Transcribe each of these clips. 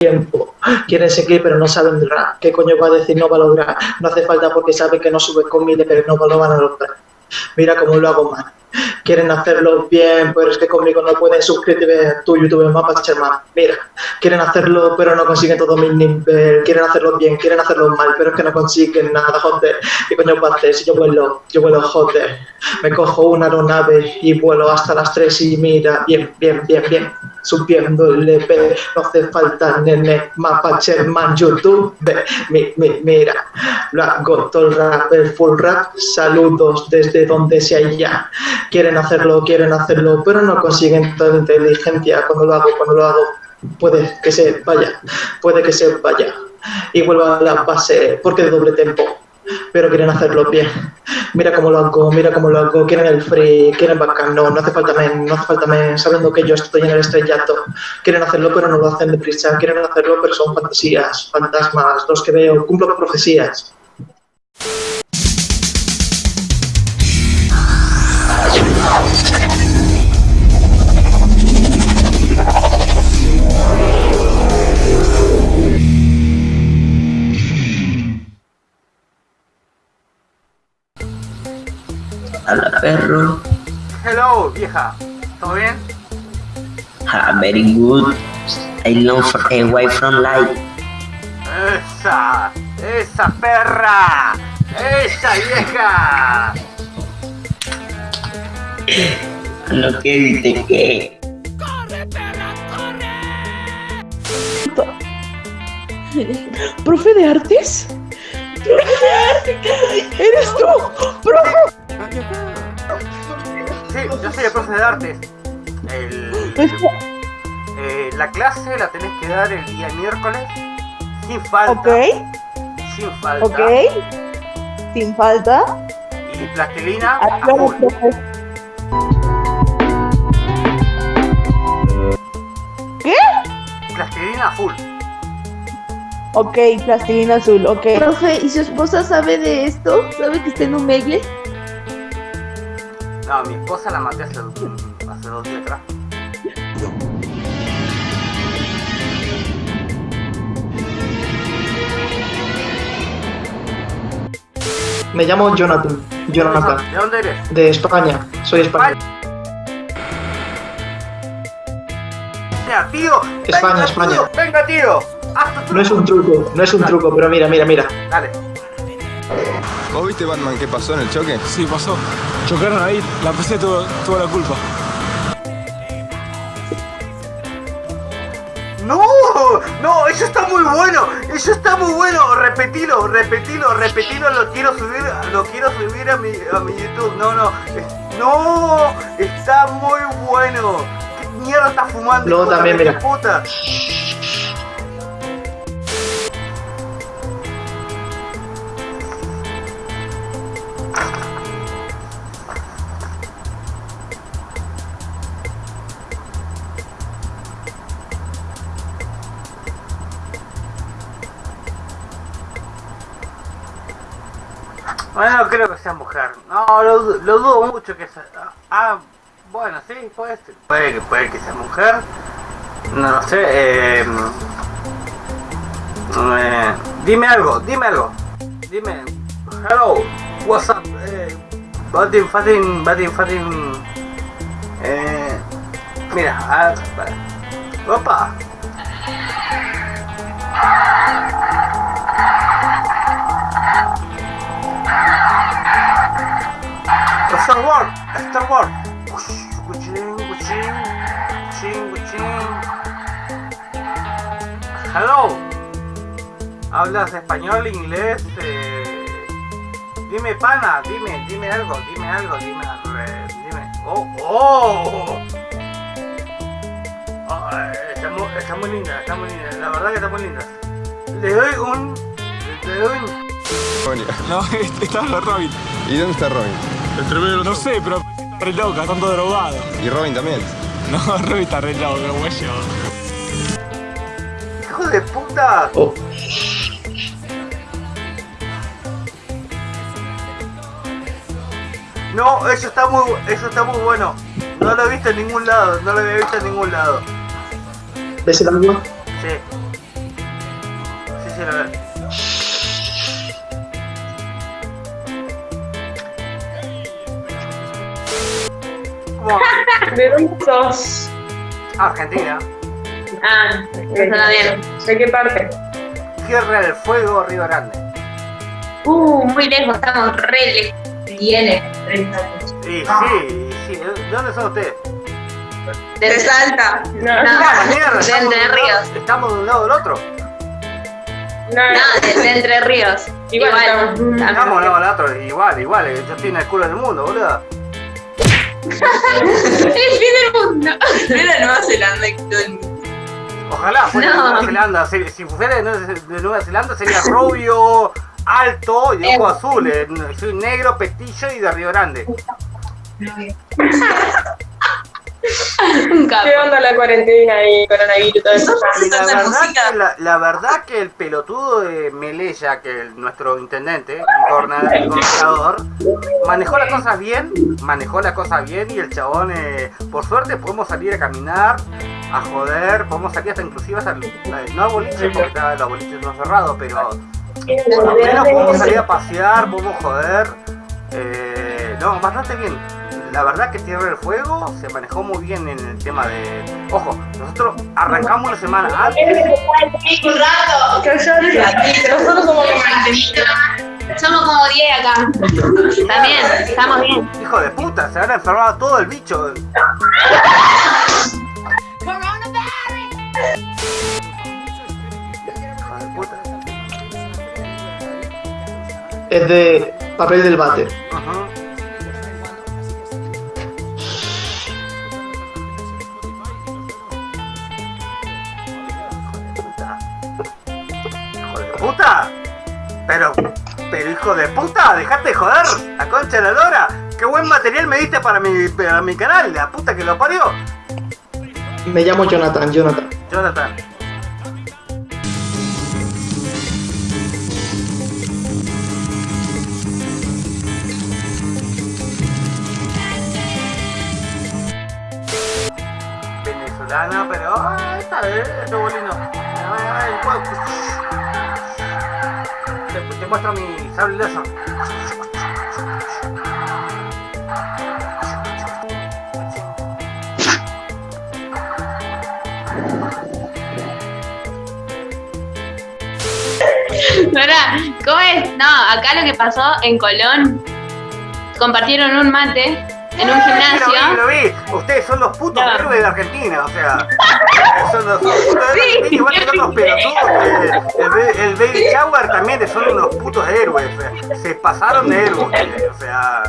tiempo. Quieren seguir pero no saben rap. ¿Qué coño va a decir? No va a lograr. No hace falta porque saben que no sube con pero no lo van a lograr. Mira cómo lo hago mal quieren hacerlo bien, pero es que conmigo no pueden suscribirse a tu YouTube Mapa más. Mira, quieren hacerlo, pero no consiguen todo mi nivel. Quieren hacerlo bien, quieren hacerlo mal, pero es que no consiguen nada, joder. ¿Qué coño va a hacer si yo vuelo? Yo vuelo, joder. Me cojo una aeronave y vuelo hasta las 3 y mira, bien, bien, bien, bien. Subiendo el EP, no hace falta nene, mapa Sherman, YouTube, mi, mi, mira, todo el rap, el full rap, saludos desde donde sea ya. Quieren hacerlo, quieren hacerlo, pero no consiguen toda inteligencia. Cuando lo hago, cuando lo hago, puede que se vaya, puede que se vaya. Y vuelva a la base, porque de doble tempo, pero quieren hacerlo bien. Mira cómo lo hago, mira cómo lo hago, quieren el free, quieren bacán, no, no hace falta men, no hace falta men, sabiendo que yo estoy en el estrellato. Quieren hacerlo, pero no lo hacen deprisa, quieren hacerlo, pero son fantasías, fantasmas, los que veo, cumplo profecías. Perro. Hello, vieja. ¿Todo bien? Ah, very good. I long for away from light. Esa, esa perra, esa vieja. Lo que dice que. ¡Corre, perra, corre! ¿Profe de artes? ¡Profe de artes! ¿Eres tú? ¡Profe! Sí, yo soy el profe de artes. El, eh, la clase la tenés que dar el día miércoles sin falta. Ok, Sin falta. ok. Sin falta. Y plastilina a Aclaro, full. profe. ¿Qué? Plastilina a full. Ok, plastilina azul, ok. Profe, ¿y su esposa sabe de esto? ¿Sabe que está en un megle? No, mi esposa la maté hace, hace dos días atrás. Me llamo Jonathan, Jonathan, ¿De dónde eres? de España, soy español. Mira, tío. España, venga, España. tío, Venga, tío. Haz tu truco. No es un truco, no es un truco, pero mira, mira, mira. Dale. ¿Vos viste Batman qué pasó en el choque? Sí, pasó. Chocaron ahí, la PC tuvo, tuvo la culpa. No, no, eso está muy bueno, eso está muy bueno, repetilo, repetilo, repetilo, lo quiero subir, lo quiero subir a mi, a mi YouTube, no, no, no, está muy bueno, ¿qué mierda estás fumando? De también, mira. puta? Creo que sea mujer. No, lo, lo dudo mucho que sea. Ah, bueno, sí, puede. Puede que, puede que sea mujer. No lo sé. Eh, eh, dime algo, dime algo. Dime. Hello, what's up? Eh, Batin, Fatin, Batin, Fatin. Eh, mira, ah, para. Opa. Wars, Star Wars. Cuchín, cuchín, cuchín, cuchín. Hello. ¿Hablas español, inglés? Eh, dime, pana, dime, dime algo, dime algo, dime, eh, dime. Oh, oh. Oh, está, muy, está muy linda, está muy linda. La verdad que está muy linda. Le doy un, le doy un. No, estaba Robin. ¿Y dónde está Robin? No sé, pero está re loca, tanto drogado. Y Robin también. No, Robin está re loca, güey. ¡Hijo de puta! Oh, No, eso está muy, eso está muy bueno. No lo he visto en ningún lado, no lo había visto en ningún lado. ¿Ves el agua? Sí. Decilo, a ver. ¿Cómo? ¿De dónde sos? Argentina. Ah, está bien. ¿De qué parte? Tierra del Fuego, Río Grande. Uh, muy lejos, estamos re lejos. Tiene 30 años. Sí, sí. ¿De dónde son ustedes? De Salta. No, No, Ah, mierda, de Entre Ríos. Estamos de un lado del otro. no, No, de, de Entre Ríos. Igual estamos. También. Estamos de un lado del otro. Igual, igual. eh, Yo estoy en el culo del mundo, boludo. El fin del mundo. Era Nueva Zelanda y todo el mundo. Ojalá fuera de No. Nueva Zelanda. Si, si fuera de Nueva- Zelanda sería rubio, alto y de ojos azules. Soy negro, pestillo y de Río Grande. Un. ¿Qué onda la cuarentena y coronavirus y todo eso? Y la verdad, que, la, la verdad que el pelotudo de Melella, que el- nuestro intendente, el gobernador, manejó las cosas bien, manejó las cosas bien y el chabón, eh, por suerte podemos salir a caminar, a joder, podemos salir hasta inclusive hasta el, el- no al boliche, porque está, los boliches no cerrados, pero por lo menos podemos salir a pasear, podemos joder, eh, no, bastante bien. La verdad que Tierra del Fuego se manejó muy bien en el tema de... Ojo, nosotros arrancamos una semana antes Nosotros somos como 20 Somos como 10 acá. También, estamos bien. Hijo de puta, se habrá enfermado todo el bicho. Hijo de puta. Es de papel del váter. Ajá. Puta. Pero, pero hijo de puta, dejate de joder, la concha de la lora. Qué buen material me diste para mi, para mi canal, la puta que lo parió. Me llamo Jonathan, Jonathan. Jonathan. Venezolana, pero ah, esta vez es bolino. Te, te muestro mi sable. ¿Verdad? ¿Cómo es? No, acá lo que pasó en Colón, compartieron un mate en un Eh, gimnasio. Lo vi, lo vi. Ustedes son los putos No. héroes de Argentina, o sea. Son los, son los putos de Argentina, igual que son los pelotudos. El, Baby Shower también son unos putos héroes. se pasaron de héroes, o sea.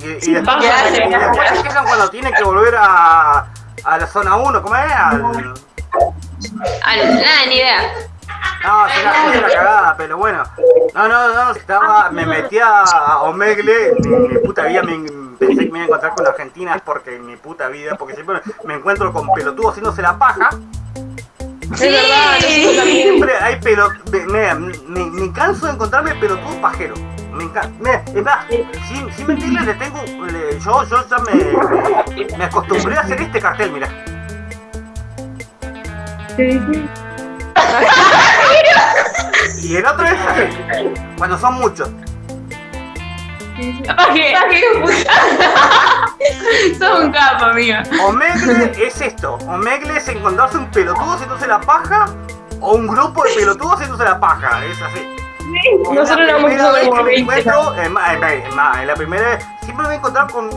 Y, y después, se después se quejan cuando tienen que volver a, a la zona 1, ¿cómo es? Al, Al- nada, ni idea. no, será una cagada, pero bueno. No, no, no, estaba, me metía a Omegle, mi puta vida me, pensé que me iba a encontrar con Argentina porque en mi puta vida, porque siempre me encuentro con pelotudos haciéndose la paja. Es verdad. Siempre hay pelotudos, me, me, me canso de encontrarme pelotudos pajeros. Me encanta, es más, sin, sin mentirles, le tengo, le- yo, yo ya me, me, acostumbré a hacer este cartel, mira. Y el otro es así, cuando son muchos. Sos un capo, amigo. Omegle es esto. Omegle es encontrarse un pelotudo haciéndose la paja o un grupo de pelotudos haciéndose la paja. Es así. Nosotros la primera vez como que me 20. encuentro, en la primera vez, siempre me voy a encontrar con...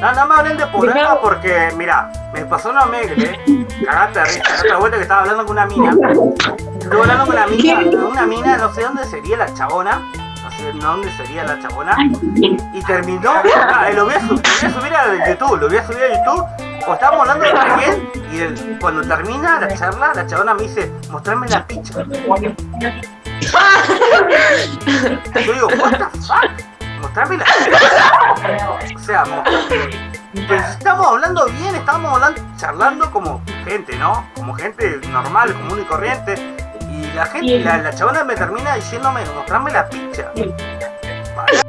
Nada más hablen de programa porque, mira, me pasó una Omegle, cagate risa, la otra vuelta que estaba hablando con una mina. Estuve hablando con una mina, una mina, no sé dónde sería la chabona, dónde sería la chabona, y terminó, ah, lo voy a, subir, lo voy a subir a YouTube, lo voy a subir a YouTube, o estábamos hablando de bien, y el- cuando termina la charla, la chabona me dice, mostrame la picha. Yo digo, what the fuck? Mostrame la picha. O sea, pues estamos hablando bien, estamos hablando, charlando como gente, ¿no? Como gente normal, común y corriente. Y la gente, la, la chabona me termina diciéndome, mostrame la picha. Vale.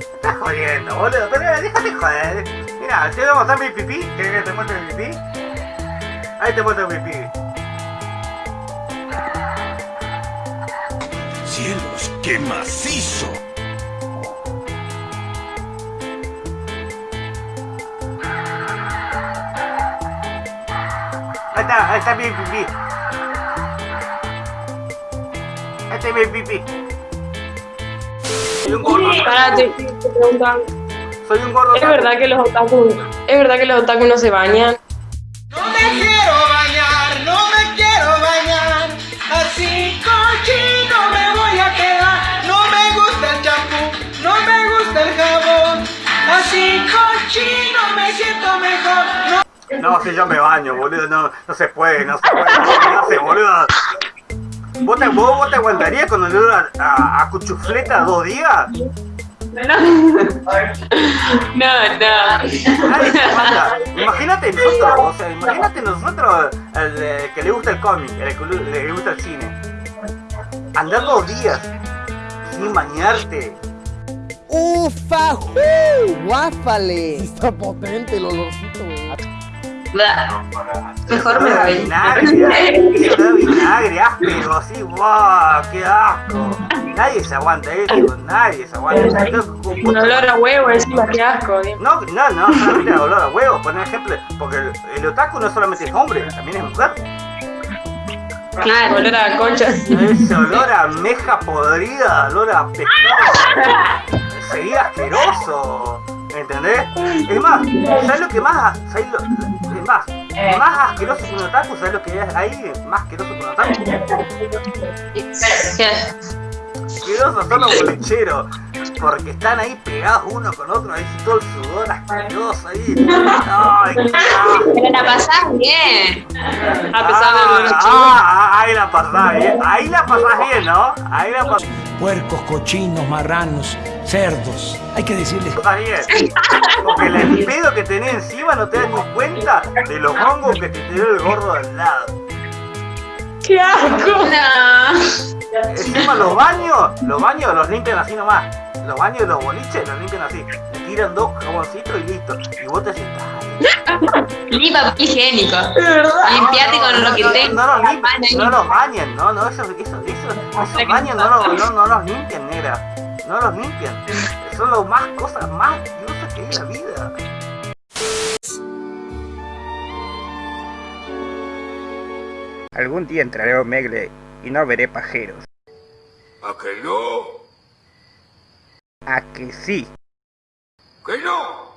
Estás jodiendo, boludo, pero déjate joder. Mira, te voy a mostrar mi pipí. ¿Querés que te muestre mi pipí? Ahí te muestro pipí. ¡Cielos, qué macizo! Ahí está, ahí está mi pipí. Ahí está mi pipí. Soy un gordo. Pará, te, te preguntan. Soy un gordo. ¿Es verdad que los otakus, es verdad que los otakus no se bañan? No me quiero bañar, no me quiero bañar. Así cochino me voy a quedar. No me gusta el champú, no me gusta el jabón. Así cochino me siento mejor. No No, si yo me baño, boludo, no, no se puede, no se puede, no, no se, boludo. ¿Vos te, vos, vos te aguantarías con el olor a, a, a cuchufleta dos días? No, no. Nadie se aguanta. Imagínate nosotros, o sea, imagínate nosotros, el eh, que le gusta el cómic, el que le gusta el cine. Andar dos días sin bañarte. ¡Ufa! ¡Guáfale! Está potente el olorcito, Mejor me voy. Vinagre, da vinagre, áspero, así, ¡guau! ¡Qué asco! Nadie se aguanta eso, nadie se aguanta eso. Un olor a huevo encima, qué asco. No, no, no, solamente olor a huevo, por ejemplo, porque el, el otaku no solamente es hombre, también es mujer. Claro, olor a concha. Ese olor a meja podrida, olor a pescado, sería asqueroso, ¿entendés? Es más, ¿sabes lo que más, sabes lo, más, más asqueroso que un otaku, ¿sabes lo que es ahí más asqueroso que un otaku? Asquerosos son los bolicheros, porque están ahí pegados uno con otro, ahí todo el sudor asqueroso ahí. Ay. Pero la pasás bien. A pesar de los Ah, ah, ahí la pasás bien, ahí la pasás bien, ¿no? Ahí la pasás Puercos, cochinos, marranos, cerdos. Hay que decirles... bien. Porque el pedo que tenés encima no te das ni cuenta de los hongos que te tiró el gordo al lado. ¡Qué asco! No. Encima los baños, los baños los limpian así nomás. Los baños de los boliches los limpian así. Le tiran dos jaboncitos y listo. Y vos te sentás. Ni papel higiénico. De verdad. Limpiate con lo que tengas. no, los limpian, no los bañan, no, no, eso, eso, eso, esos baños no, los- no, no los limpian, negra. No los limpian. Son las más cosas más asquerosas que hay en la vida. Algún día entraré a Omegle y no veré pajeros. ¿A que no? ¿A que sí? ¿Que no?